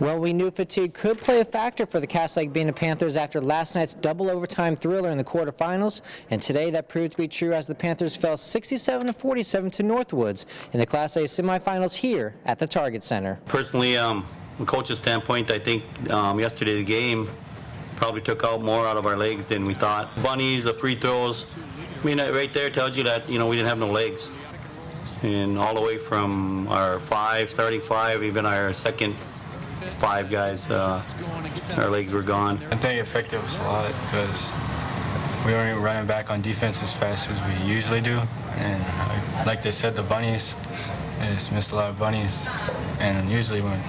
Well, we knew fatigue could play a factor for the Cass Lake Bena Panthers after last night's double overtime thriller in the quarterfinals, and today that proved to be true as the Panthers fell 67-47 to Northwoods in the Class A semifinals here at the Target Center. Personally, um, from a coach's standpoint, I think um, yesterday the game probably took out more out of our legs than we thought. Bunnies, the free throws, I mean, right there tells you that, you know, we didn't have no legs. And all the way from our five, starting five, even our second five guys, uh, our legs were gone. I think it affected us a lot because we weren't running back on defense as fast as we usually do. And uh, like they said, the bunnies, they just missed a lot of bunnies. And usually when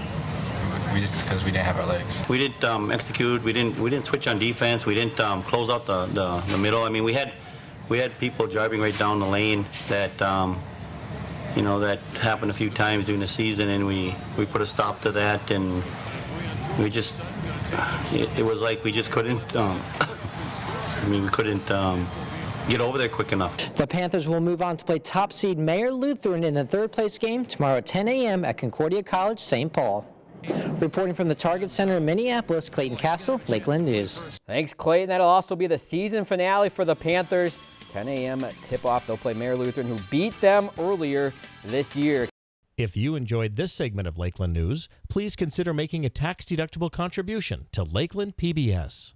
we just because we didn't have our legs. We didn't um, execute. We didn't. We didn't switch on defense. We didn't um, close out the, the the middle. I mean, we had we had people driving right down the lane that um, you know that happened a few times during the season, and we we put a stop to that, and we just it, it was like we just couldn't. Um, I mean, we couldn't um, get over there quick enough. The Panthers will move on to play top seed Mayer Lutheran in the third place game tomorrow at 10 a.m. at Concordia College, St. Paul. Reporting from the Target Center in Minneapolis, Clayton Castle, Lakeland News. Thanks, Clayton. That'll also be the season finale for the Panthers. 10 a.m. tip-off. They'll play Mayer Lutheran, who beat them earlier this year. If you enjoyed this segment of Lakeland News, please consider making a tax-deductible contribution to Lakeland PBS.